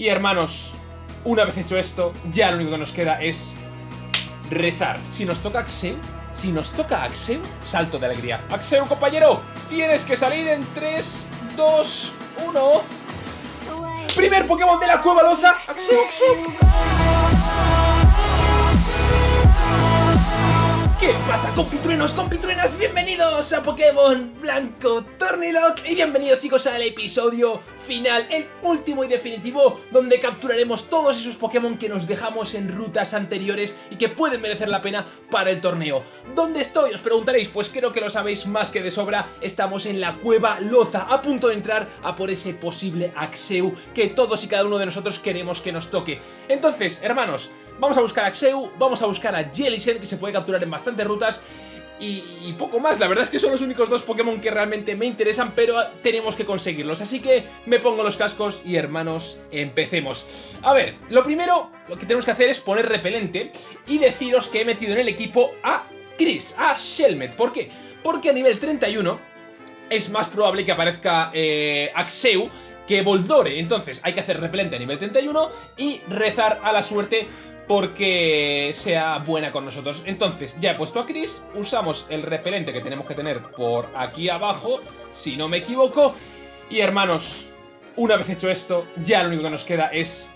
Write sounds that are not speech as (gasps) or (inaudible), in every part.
Y hermanos, una vez hecho esto, ya lo único que nos queda es rezar. Si nos toca Axeu, si nos toca Axeu, salto de alegría. Axeu, compañero, tienes que salir en 3, 2, 1... Primer Pokémon de la Cueva Loza. Axeu, Axeu. ¿Qué pasa compitruenos, compitruenas? Bienvenidos a Pokémon Blanco Tornilock y bienvenidos chicos al episodio final, el último y definitivo donde capturaremos todos esos Pokémon que nos dejamos en rutas anteriores y que pueden merecer la pena para el torneo. ¿Dónde estoy? Os preguntaréis, pues creo que lo sabéis más que de sobra, estamos en la Cueva Loza, a punto de entrar a por ese posible Axeu que todos y cada uno de nosotros queremos que nos toque. Entonces, hermanos, Vamos a buscar a Axeu, vamos a buscar a Jellicent, que se puede capturar en bastantes rutas, y, poco más. La verdad es que son los únicos dos Pokémon que realmente me interesan, pero tenemos que conseguirlos. Así que me pongo los cascos y, hermanos, empecemos. A ver, lo primero lo que tenemos que hacer es poner repelente y deciros que he metido en el equipo a Chris, a Shelmet. ¿Por qué? Porque a nivel 31 es más probable que aparezca eh, Axeu que Voldore. Entonces hay que hacer repelente a nivel 31 y rezar a la suerte porque sea buena con nosotros. Entonces, ya he puesto a Chris, usamos el repelente que tenemos que tener por aquí abajo, si no me equivoco. Y hermanos, una vez hecho esto, ya lo único que nos queda es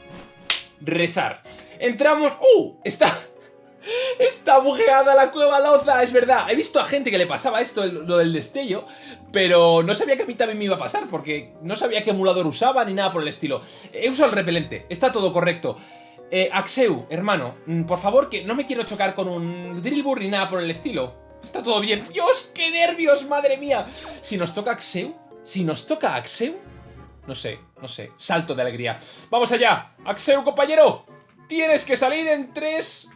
rezar. Entramos... ¡Uh! Está... Está bugueada la cueva loza, es verdad. He visto a gente que le pasaba esto, lo del destello, pero no sabía que a mí también me iba a pasar, porque no sabía qué emulador usaba ni nada por el estilo. He usado el repelente, está todo correcto. Eh, Axeu, hermano, mm, por favor, que no me quiero chocar con un Drillbur ni nada por el estilo. Está todo bien. ¡Dios, qué nervios, madre mía! Si nos toca Axeu, si nos toca Axeu... No sé, no sé, salto de alegría. ¡Vamos allá! ¡Axeu, compañero! Tienes que salir en 3,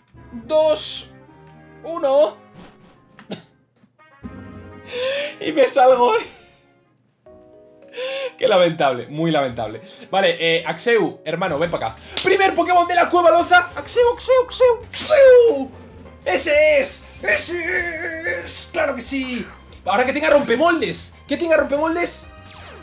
2, 1... y me salgo... (laughs) Qué lamentable, muy lamentable Vale, eh, Axeu, hermano, ven para acá Primer Pokémon de la Cueva Loza Axeu, Axeu, Axeu, Axeu ¡Ese es! ¡Ese es! ¡Claro que sí! Ahora que tenga rompemoldes ¿Que tenga rompemoldes?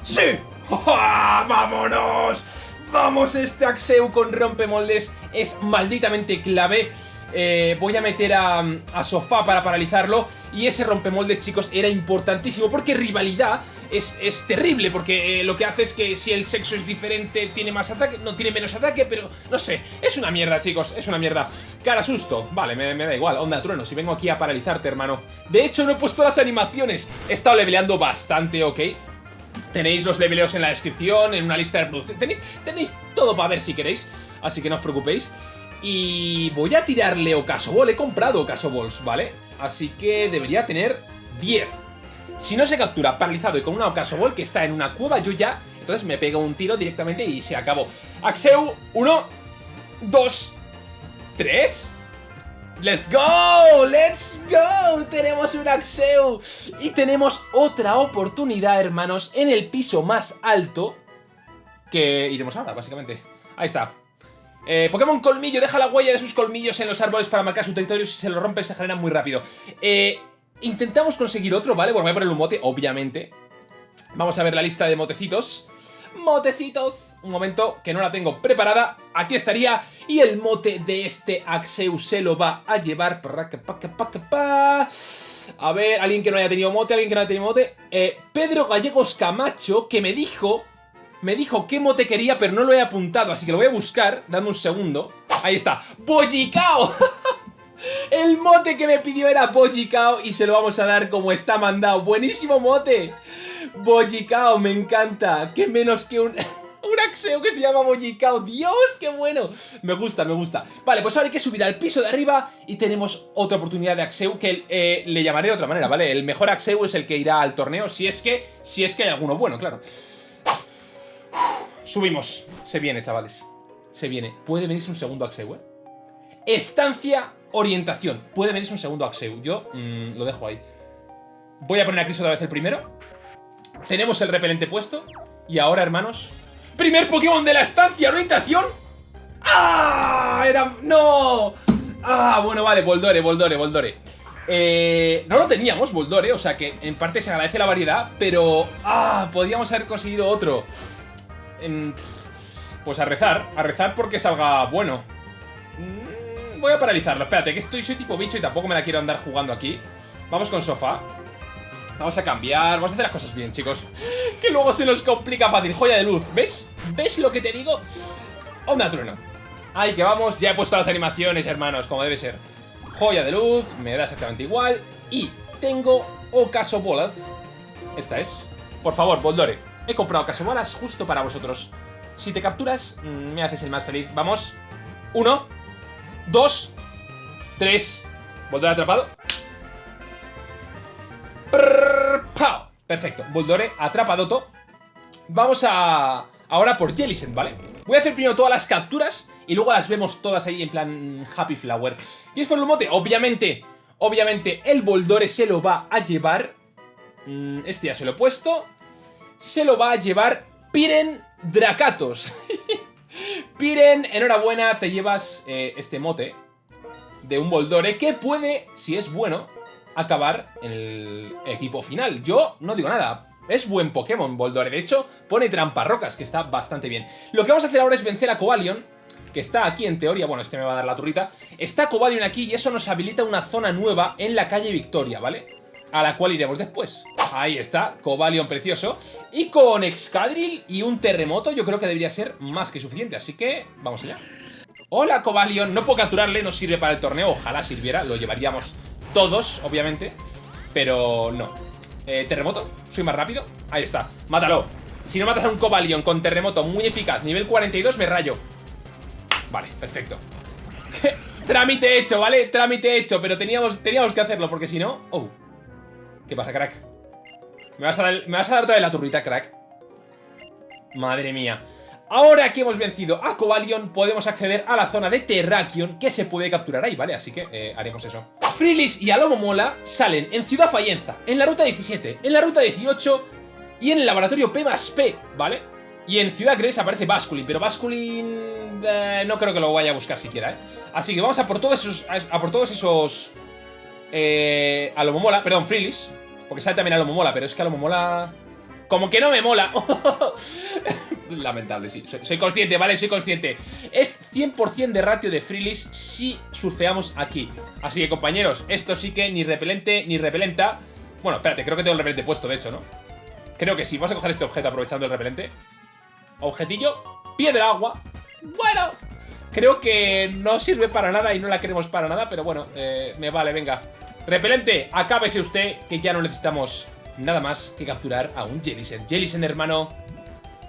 ¡Sí! (laughs) ¡Vámonos! ¡Vamos este Axeu con rompemoldes! Es malditamente clave eh, voy a meter a, Sofá para paralizarlo y ese rompemoldes, chicos, era importantísimo porque rivalidad es, terrible porque eh, lo que hace es que si el sexo es diferente tiene más ataque, no tiene menos ataque, pero no sé, es una mierda, chicos, es una mierda. Cara susto, vale, me, da igual, onda trueno, si vengo aquí a paralizarte, hermano. De hecho, no he puesto las animaciones, he estado leveleando bastante, ¿ok? Tenéis los leveleos en la descripción, en una lista de reproducción, tenéis, tenéis todo para ver si queréis, así que no os preocupéis. Y voy a tirarle Ocasobol. He comprado Ocasobols, ¿vale? Así que debería tener 10. Si no se captura paralizado y con una Ocasobol que está en una cueva, yo ya... Entonces me pego un tiro directamente y se acabó. Axeu, 1, 2, 3... ¡Let's go! ¡Let's go! Tenemos un Axeu Y tenemos otra oportunidad, hermanos En el piso más alto Que iremos ahora, básicamente Ahí está eh, Pokémon Colmillo deja la huella de sus colmillos en los árboles para marcar su territorio. Si se lo rompe, se genera muy rápido. Eh, intentamos conseguir otro, ¿vale? Bueno, voy a poner un mote, obviamente. Vamos a ver la lista de motecitos. Motecitos. Un momento, que no la tengo preparada. Aquí estaría. Y el mote de este Axeu se lo va a llevar. A ver, alguien que no haya tenido mote, alguien que no haya tenido mote. Eh, Pedro Gallegos Camacho, que me dijo me dijo qué mote quería, pero no lo he apuntado, así que lo voy a buscar. Dame un segundo. Ahí está. ¡Bollicao! (laughs) El mote que me pidió era Bollicao y se lo vamos a dar como está mandado. ¡Buenísimo mote! Bollicao, me encanta. ¡Qué menos que un... (laughs) Un Axeo que se llama Bollicao. ¡Dios, qué bueno! Me gusta, me gusta. Vale, pues ahora hay que subir al piso de arriba y tenemos otra oportunidad de Axeu que eh, le llamaré de otra manera, ¿vale? El mejor Axeu es el que irá al torneo, si es que, si es que hay alguno bueno, claro. Subimos. Se viene, chavales. Se viene. Puede venirse un segundo Axeu, ¿eh? Estancia, orientación. Puede venirse un segundo Axeu. Yo mm, lo dejo ahí. Voy a poner aquí otra vez el primero. Tenemos el repelente puesto. Y ahora, hermanos... ¡Primer Pokémon de la estancia! ¿Orientación? ¡Ah! Era... ¡No! Ah, bueno, vale, Boldore, Boldore, Boldore. Eh, no lo teníamos, Boldore, o sea que en parte se agradece la variedad, pero... ¡Ah! Podríamos haber conseguido otro. Pues a rezar, a rezar porque salga bueno. Mm, voy a paralizarlo, espérate, que estoy, soy tipo bicho y tampoco me la quiero andar jugando aquí. Vamos con sofá. Vamos a cambiar, vamos a hacer las cosas bien, chicos. (gasps) Que luego se nos complica fácil. Joya de luz, ¿ves? ¿Ves lo que te digo? Onda trueno. Ahí que vamos, ya he puesto las animaciones, hermanos, como debe ser. Joya de luz, me da exactamente igual. Y tengo ocaso bolas. Esta es. Por favor, Boldore. He comprado ocaso bolas justo para vosotros. Si te capturas, mm, me haces el más feliz. Vamos. Uno. Dos. Tres. Boldore atrapado. Perfecto. Boldore atrapado. Vamos a... Ahora por Jellicent, ¿vale? Voy a hacer primero todas las capturas y luego las vemos todas ahí en plan Happy Flower. ¿Quieres por el mote? Obviamente, obviamente el Boldore se lo va a llevar... Mm, este ya se lo he puesto. Se lo va a llevar Piren Dracatos. (laughs) Piren, enhorabuena, te llevas eh, este mote de un Boldore que puede, si es bueno, acabar en el equipo final. Yo no digo nada, es buen Pokémon Boldore, de hecho pone tramparrocas, que está bastante bien. Lo que vamos a hacer ahora es vencer a Cobalion, que está aquí en teoría, bueno, este me va a dar la turrita. Está Cobalion aquí y eso nos habilita una zona nueva en la calle Victoria, ¿vale? A la cual iremos después. Ahí está, Cobalion precioso. Y con Excadrill y un terremoto yo creo que debería ser más que suficiente, así que vamos allá. Hola Cobalion, no puedo capturarle, no sirve para el torneo, ojalá sirviera, lo llevaríamos todos, obviamente, pero no. Eh, terremoto, soy más rápido, ahí está, mátalo. Si no matas a un Cobalion con terremoto muy eficaz, nivel 42, me rayo. Vale, perfecto. (laughs) Trámite hecho, ¿vale? Trámite hecho, pero teníamos, teníamos que hacerlo, porque si no... Oh. ¿Qué pasa, crack? ¿Me vas a dar, ¿me vas a dar toda la turrita, crack? Madre mía. Ahora que hemos vencido a Cobalion, podemos acceder a la zona de Terrakion que se puede capturar ahí, ¿vale? Así que eh, haremos eso. Frilis y Alomomola salen en Ciudad Fallenza, en la ruta 17, en la ruta 18 y en el laboratorio P más P, ¿vale? Y en Ciudad Gres aparece Basculin, pero Basculin eh, no creo que lo vaya a buscar siquiera, ¿eh? Así que vamos a por todos esos... A por todos esos... Eh, Alomomola, perdón, Frilis, porque sale también Alomomola, pero es que Alomomola... Como que no me mola. (laughs) Lamentable, sí. Soy, consciente, ¿vale? Soy consciente. Es 100% de ratio de Freelis si surfeamos aquí. Así que, compañeros, esto sí que ni repelente ni repelenta. Bueno, espérate, creo que tengo el repelente puesto, de hecho, ¿no? Creo que sí. Vamos a coger este objeto aprovechando el repelente. Objetillo. Piedra agua. Bueno. Creo que no sirve para nada y no la queremos para nada, pero bueno, eh, me vale, venga. Repelente, acábese usted, que ya no necesitamos nada más que capturar a un Jellicent. Jellicent, hermano.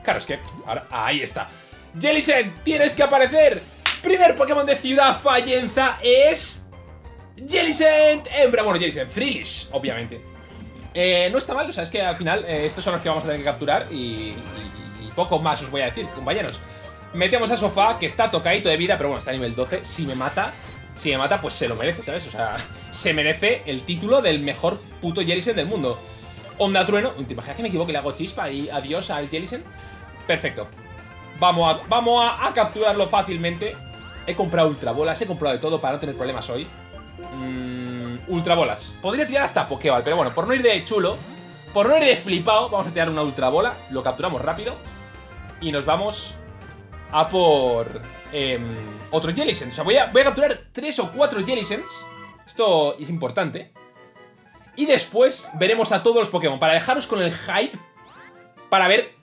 Claro, es que... Ahora, ahí está. Jellicent, tienes que aparecer. Primer Pokémon de Ciudad Fallenza es... Jellicent, hembra. Bueno, Jellicent, Freelish, obviamente. Eh, no está mal, o sea, es que al final eh, estos son los que vamos a tener que capturar y, poco más os voy a decir, compañeros. Metemos a Sofá, que está tocadito de vida, pero bueno, está a nivel 12. Si me mata, si me mata, pues se lo merece, ¿sabes? O sea, (laughs) se merece el título del mejor puto Jellicent del mundo. Onda Trueno. ¿Te imaginas que me equivoco y le hago chispa y adiós al Jellicent? Perfecto. Vamos a, vamos a, capturarlo fácilmente. He comprado ultrabolas, he comprado de todo para no tener problemas hoy. Mm, ultrabolas. Podría tirar hasta Pokéball, pero bueno, por no ir de chulo, por no ir de flipado, vamos a tirar una ultrabola. Lo capturamos rápido. Y nos vamos a por em, otro Jellicent. O sea, voy a, voy a capturar tres o cuatro Jellicents. Esto es importante. Y después veremos a todos los Pokémon para dejaros con el hype para ver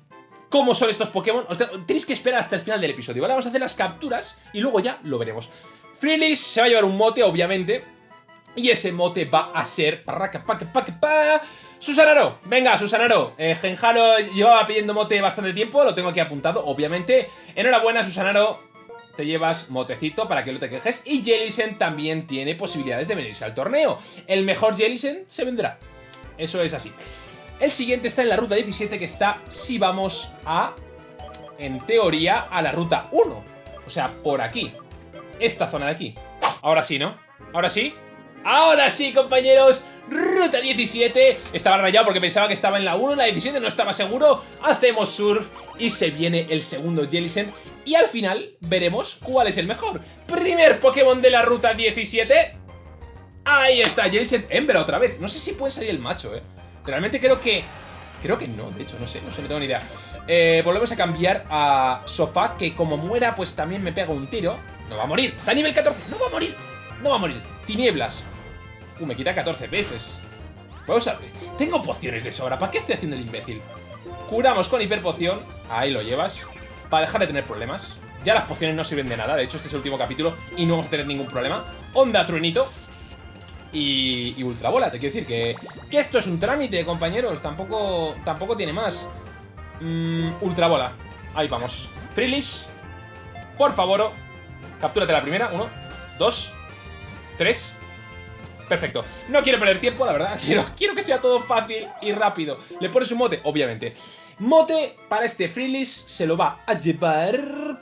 cómo son estos Pokémon. tenéis que esperar hasta el final del episodio, ¿vale? Vamos a hacer las capturas y luego ya lo veremos. Freelys se va a llevar un mote, obviamente. Y ese mote va a ser... Susanaro, venga, Susanaro. Eh, Genjaro llevaba pidiendo mote bastante tiempo, lo tengo aquí apuntado, obviamente. Enhorabuena, Susanaro te llevas motecito para que no te quejes. Y Jellicent también tiene posibilidades de venirse al torneo. El mejor Jellicent se vendrá. Eso es así. El siguiente está en la ruta 17 que está si vamos a, en teoría, a la ruta 1. O sea, por aquí. Esta zona de aquí. Ahora sí, ¿no? Ahora sí. Ahora sí, compañeros. Ruta 17. Estaba rayado porque pensaba que estaba en la 1, en la 17 no estaba seguro. Hacemos surf y se viene el segundo Jellicent. Y al final veremos cuál es el mejor. Primer Pokémon de la ruta 17. Ahí está, Jellicent Ember otra vez. No sé si puede salir el macho, eh. Realmente creo que Creo que no, de hecho, no sé, no sé, no tengo ni idea. Eh, volvemos a cambiar a Sofá, que como muera, pues también me pega un tiro. No va a morir, está a nivel 14, no va a morir, no va a morir. Tinieblas. Uh, me quita 14 veces. Vamos a... Tengo pociones de sobra, ¿para qué estoy haciendo el imbécil? Curamos con hiperpoción, ahí lo llevas, para dejar de tener problemas. Ya las pociones no sirven de nada, de hecho este es el último capítulo y no vamos a tener ningún problema. Onda truenito, y, y Ultrabola. Te quiero decir que, que esto es un trámite, compañeros. Tampoco, tampoco tiene más. Mm, Ultrabola. Ahí vamos. Freelish. Por favor. Captúrate la primera. Uno, dos, tres. Perfecto. No quiero perder tiempo, la verdad. (laughs) Quiero, quiero que sea todo fácil y rápido. Le pones un mote, obviamente. Mote para este Freelish se lo va a llevar...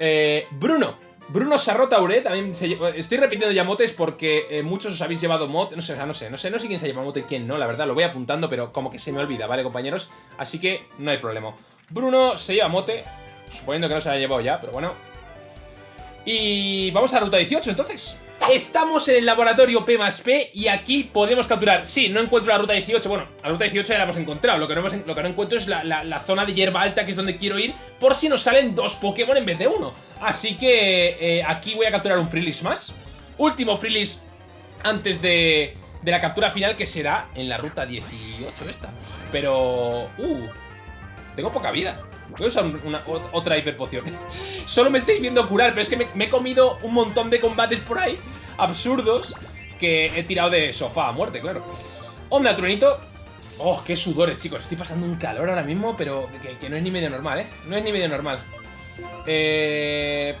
Eh, Bruno. Bruno Sarrotaure también se Estoy repitiendo ya motes porque eh, muchos os habéis llevado mote. No sé, no sé, no sé, no sé quién se lleva mote y quién no, la verdad, lo voy apuntando, pero como que se me olvida, ¿vale, compañeros? Así que no hay problema. Bruno se lleva mote, suponiendo que no se haya llevado ya, pero bueno. Y vamos a ruta 18, entonces. Estamos en el laboratorio P más P y aquí podemos capturar. Sí, no encuentro la ruta 18. Bueno, la ruta 18 ya la hemos encontrado. Lo que no, lo que encuentro es la, zona de hierba alta, que es donde quiero ir, por si nos salen dos Pokémon en vez de uno. Así que eh, aquí voy a capturar un Freelish más. Último Freelish antes de, de la captura final, que será en la ruta 18 esta. Pero... Uh, tengo poca vida. Voy a usar una, otra hiperpoción. (laughs) Solo me estáis viendo curar, pero es que me, he comido un montón de combates por ahí, absurdos, que he tirado de sofá a muerte, claro. Onda, truenito. Oh, qué sudores, chicos. Estoy pasando un calor ahora mismo, pero que, no es ni medio normal, ¿eh? No es ni medio normal. Eh...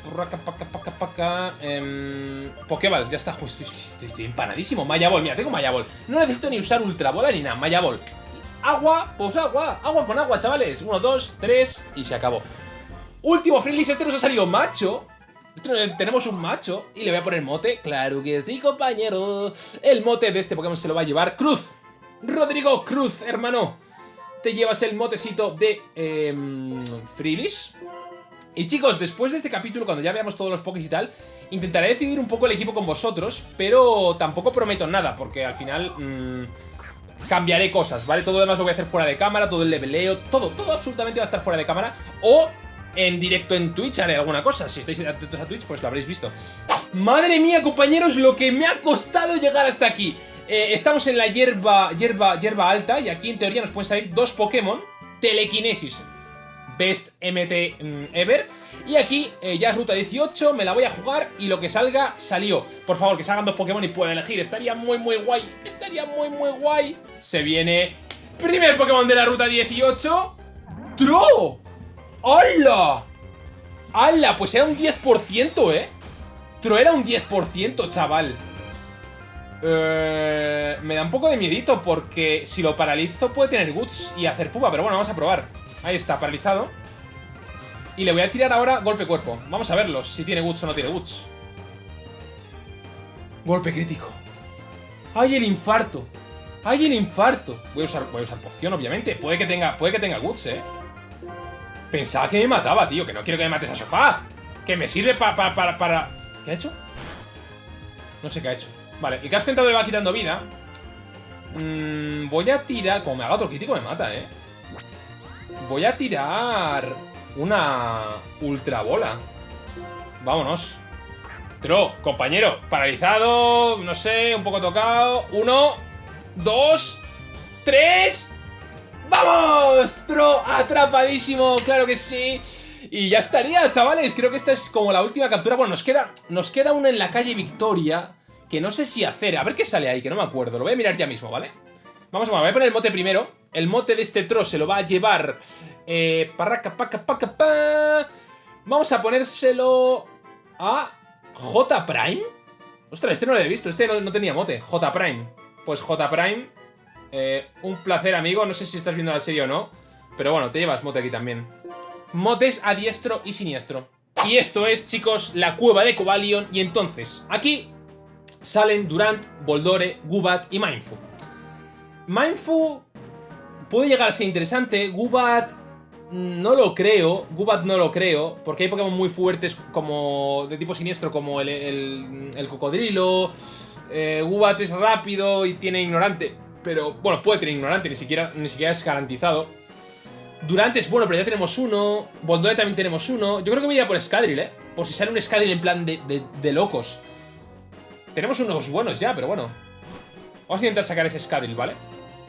Eh, Pokéball, ya está. estoy, estoy, empanadísimo. Maya Ball, mira, tengo Maya Ball. No necesito ni usar Ultra Bola ni nada. Maya Ball. Agua, pues agua, agua con agua, chavales. Uno, dos, tres y se acabó. Último Freelix, este nos ha salido macho. Este, tenemos un macho y le voy a poner mote. Claro que sí, compañero. El mote de este Pokémon se lo va a llevar Cruz. Rodrigo Cruz, hermano. Te llevas el motecito de eh, Y chicos, después de este capítulo Cuando ya veamos todos los Pokés y tal Intentaré decidir un poco el equipo con vosotros Pero tampoco prometo nada Porque al final... Mmm, cambiaré cosas, ¿vale? Todo lo demás lo voy a hacer fuera de cámara, todo el leveleo, todo, todo absolutamente va a estar fuera de cámara. O en directo en Twitch haré alguna cosa. Si estáis atentos a Twitch, pues lo habréis visto. Madre mía, compañeros, lo que me ha costado llegar hasta aquí. Eh, estamos en la hierba, hierba, hierba alta y aquí en teoría nos pueden salir dos Pokémon. Telequinesis Best MT mm, Ever. Y aquí eh, ya es ruta 18, me la voy a jugar y lo que salga, salió. Por favor, que salgan dos Pokémon y pueda elegir. Estaría muy, muy guay. Estaría muy, muy guay. Se viene primer Pokémon de la ruta 18. ¡Tro! ¡Hola! ¡Hala! Pues era un 10%, ¿eh? Tro era un 10%, chaval. Eh, me da un poco de miedito porque si lo paralizo puede tener Guts y hacer pupa, pero bueno, vamos a probar. Ahí está, paralizado. Y le voy a tirar ahora golpe cuerpo. Vamos a verlo, si tiene Guts o no tiene Guts. Golpe crítico. ¡Ay, el infarto! ¡Ay, el infarto! Voy a usar, voy a usar poción, obviamente. Puede que tenga, puede que tenga Guts, ¿eh? Pensaba que me mataba, tío. Que no quiero que me mates a sofá. Que me sirve para... para, para... ¿Qué ha hecho? No sé qué ha hecho. Vale, el casco entrado le va quitando vida. Mm, voy a tirar... Como me haga otro crítico me mata, ¿eh? Voy a tirar una ultra bola. Vámonos. Tro, compañero, paralizado, no sé, un poco tocado. Uno, dos, tres. ¡Vamos! Tro, atrapadísimo, claro que sí. Y ya estaría, chavales. Creo que esta es como la última captura. Bueno, nos queda, nos queda una en la calle Victoria. Que no sé si hacer. A ver qué sale ahí, que no me acuerdo. Lo voy a mirar ya mismo, ¿vale? Vamos, bueno, voy a poner el mote primero. El mote de este tro se lo va a llevar... Eh, parraca, paca, paca, pa. Vamos a ponérselo a J Prime. Ostras, este no lo he visto, este no, tenía mote. J Prime. Pues J Prime, eh, un placer, amigo. No sé si estás viendo la serie o no. Pero bueno, te llevas mote aquí también. Motes a diestro y siniestro. Y esto es, chicos, la cueva de Cobalion. Y entonces, aquí salen Durant, Boldore, Gubat y Mindfu. Mindfu puede llegar a ser interesante. Gubat no lo creo, Gubat no lo creo, porque hay Pokémon muy fuertes como de tipo siniestro como el, el, cocodrilo. Eh, Gubat es rápido y tiene ignorante. Pero, bueno, puede tener ignorante, ni siquiera, ni siquiera es garantizado. Durante es bueno, pero ya tenemos uno. Bondole también tenemos uno. Yo creo que voy a ir a por Scadril, ¿eh? Por si sale un Scadril en plan de, de, locos. Tenemos unos buenos ya, pero bueno. Vamos a intentar sacar ese Scadril, ¿vale?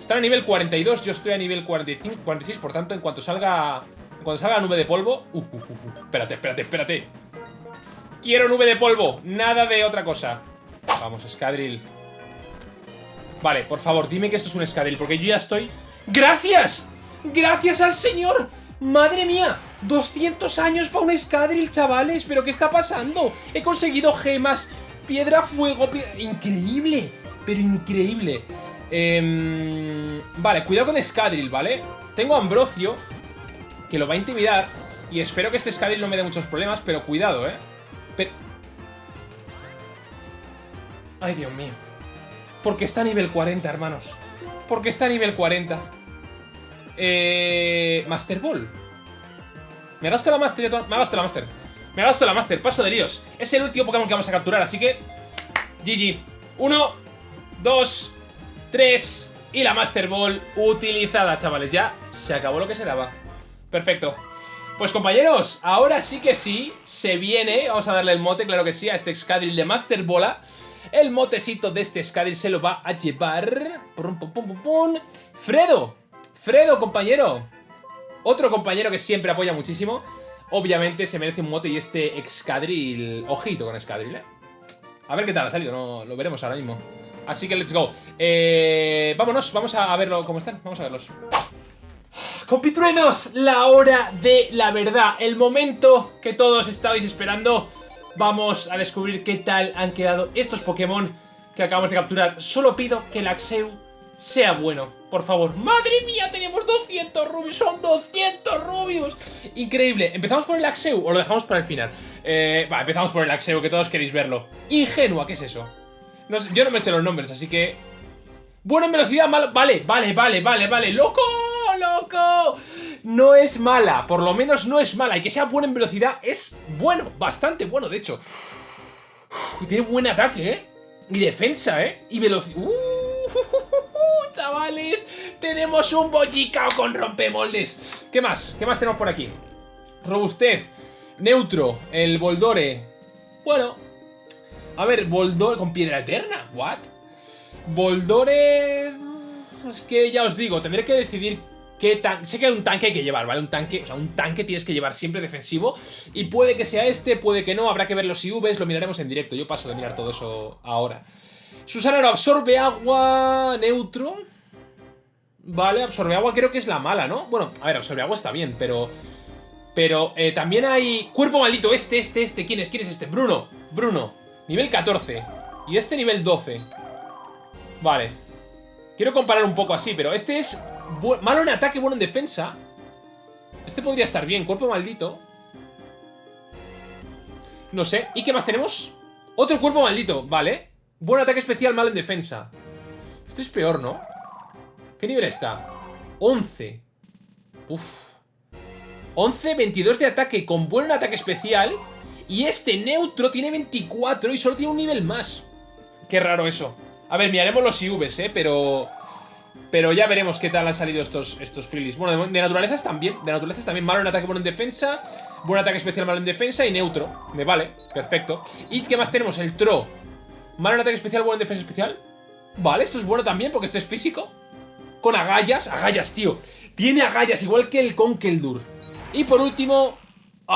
Están a nivel 42, yo estoy a nivel 45, 46, por tanto, en cuanto salga... En cuanto salga la nube de polvo... Uh, uh, uh, espérate, espérate, espérate. Quiero nube de polvo, nada de otra cosa. Vamos, Scadril. Vale, por favor, dime que esto es un Scadril, porque yo ya estoy... ¡Gracias! ¡Gracias al señor! ¡Madre mía! 200 años para un Escadril, chavales. ¿Pero qué está pasando? He conseguido gemas, piedra, fuego... Increíble, pero increíble. Em, vale, cuidado con Escadril, ¿vale? Tengo Ambrosio, que lo va a intimidar. Y espero que este Escadril no me dé muchos problemas, pero cuidado, ¿eh? Ay, Dios mío. Porque está a nivel 40, hermanos. Porque está a nivel 40. Eh... Master Ball. Me gasto la Master. Me gasto la Master. Me gasto la Master. Paso de líos. Es el último Pokémon que vamos a capturar, así que... GG. Uno, dos, tres... Y la Master Ball utilizada, chavales. Ya se acabó lo que se daba. Perfecto. Pues compañeros, ahora sí que sí, se viene, vamos a darle el mote, claro que sí, a este Excadrill de Master Bola. El motecito de este Excadrill se lo va a llevar... Pum, pum, pum, pum, Fredo, Fredo, compañero. Otro compañero que siempre apoya muchísimo. Obviamente se merece un mote y este Excadrill... Ojito con Excadrill, ¿eh? A ver qué tal ha salido, no, lo veremos ahora mismo. Así que let's go. Eh, vámonos, vamos a verlo cómo están, vamos a verlos. Compitruenos, la hora de la verdad, el momento que todos estabais esperando. Vamos a descubrir qué tal han quedado estos Pokémon que acabamos de capturar. Solo pido que el Axeu sea bueno, por favor. ¡Madre mía! Tenemos 200 rubios, son 200 rubios. Increíble. ¿Empezamos por el Axeu o lo dejamos para el final? Eh, va, empezamos por el Axeu, que todos queréis verlo. Ingenua, ¿qué es eso? Yo no me sé los nombres, así que... Bueno en velocidad, malo... Vale, vale, vale, vale, vale. ¡Loco! loco! No es mala, por lo menos no es mala. Y que sea buena en velocidad es bueno, bastante bueno, de hecho. tiene buen ataque, ¿eh? Y defensa, ¿eh? Y velocidad... Uh, (laughs) chavales, tenemos un bollicao con rompemoldes. ¿Qué más? ¿Qué más tenemos por aquí? Robustez, neutro, el Boldore. Bueno, a ver, Boldore con piedra eterna. ¿What? Boldore... Es que ya os digo, tendré que decidir sé que hay un tanque hay que llevar, ¿vale? Un tanque, o sea, un tanque tienes que llevar siempre defensivo y puede que sea este, puede que no, habrá que ver los IVs, lo miraremos en directo, yo paso de mirar todo eso ahora. Susana absorbe agua neutro. Vale, absorbe agua creo que es la mala, ¿no? Bueno, a ver, absorbe agua está bien, pero... Pero eh, también hay... Cuerpo maldito, este, este, este, ¿quién es? ¿Quién es este? Bruno, Bruno, nivel 14 Y este nivel 12 Vale Quiero comparar un poco así, pero este es malo en ataque, bueno en defensa. Este podría estar bien. Cuerpo maldito. No sé. ¿Y qué más tenemos? Otro cuerpo maldito. Vale. Buen ataque especial, malo en defensa. Este es peor, ¿no? ¿Qué nivel está? 11. Uf. 11, 22 de ataque con buen ataque especial. Y este neutro tiene 24 y solo tiene un nivel más. Qué raro eso. A ver, miraremos los IVs, ¿eh? Pero... Pero ya veremos qué tal han salido estos, estos Bueno, de, naturaleza también. De naturaleza también. Malo en ataque, bueno en defensa. Buen ataque especial, malo en defensa. Y neutro. Me vale. Perfecto. ¿Y qué más tenemos? El Tro. Malo en ataque especial, bueno en defensa especial. Vale, esto es bueno también porque este es físico. Con agallas. Agallas, tío. Tiene agallas, igual que el Conkeldur. Y por último...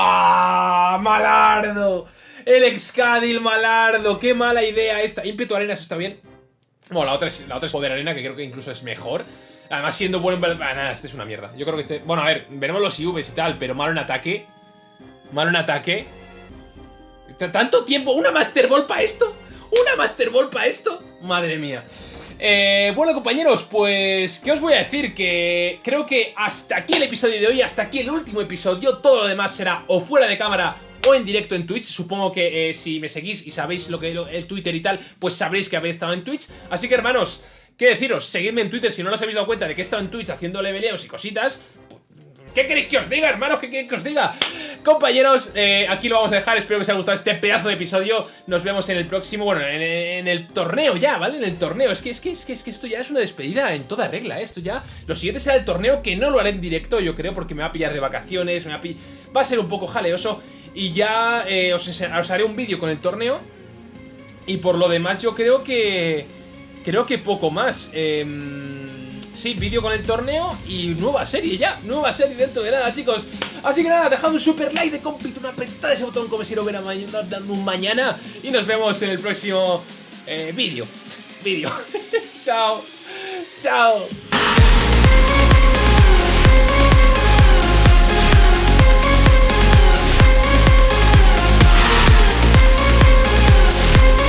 ¡Ah! ¡Malardo! El Excadil Malardo. ¡Qué mala idea esta! Ímpetu Arenas está bien. Bueno, la otra, es, la otra es Poder Arena, que creo que incluso es mejor. Además, siendo bueno en... Ah, nada, este es una mierda. Yo creo que este... Bueno, a ver, veremos los IVs y tal, pero malo en ataque. Malo en ataque. ¿Tanto tiempo? ¿Una Master Ball para esto? ¿Una Master Ball para esto? Madre mía. Eh, bueno, compañeros, pues... ¿Qué os voy a decir? Que creo que hasta aquí el episodio de hoy, hasta aquí el último episodio. Todo lo demás será o fuera de cámara o en directo en Twitch. Supongo que eh, si me seguís y sabéis lo que el Twitter y tal, pues sabréis que habéis estado en Twitch. Así que, hermanos, ¿qué deciros? Seguidme en Twitter si no os habéis dado cuenta de que he estado en Twitch haciendo leveleos y cositas. ¿Qué queréis que os diga, hermanos? ¿Qué queréis que os diga? Compañeros, eh, aquí lo vamos a dejar. Espero que os haya gustado este pedazo de episodio. Nos vemos en el próximo, bueno, en, el torneo ya, ¿vale? En el torneo. Es que, es que, es que, es que esto ya es una despedida en toda regla, ¿eh? Esto ya... Lo siguiente será el torneo, que no lo haré en directo, yo creo, porque me va a pillar de vacaciones, me va a, va a ser un poco jaleoso. Y ya eh, os, os haré un vídeo con el torneo. Y por lo demás yo creo que... Creo que poco más. Eh Sí, vídeo con el torneo y nueva serie ya, nueva serie dentro de nada, chicos. Así que nada, dejad un super like de compito, una apretada ese botón como si lo hubiera dando un mañana y nos vemos en el próximo eh, vídeo. Vídeo. (laughs) chao. Chao.